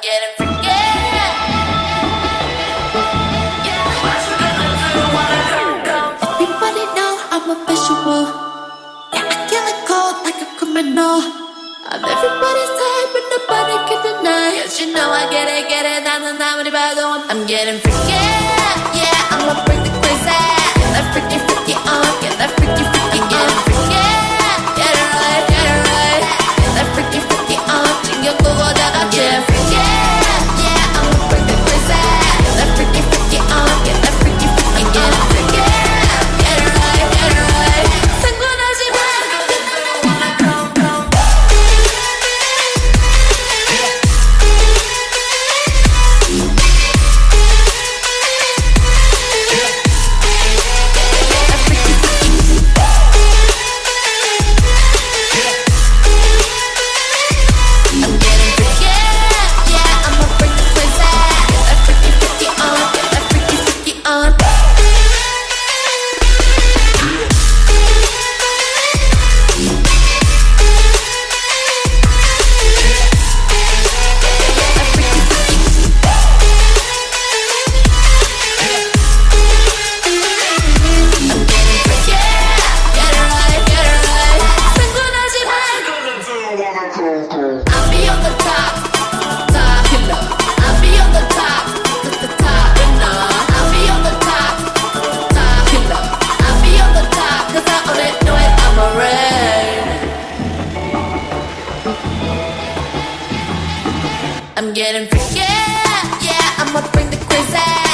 forget and forget. Everybody know I'm a visual. Yeah, I kill it cold like a criminal. I'm everybody's type, but nobody can deny. Cause you know I get it, get it, I'm not anybody. I'm getting forget. I'm getting freaky, yeah, I'ma bring the crazy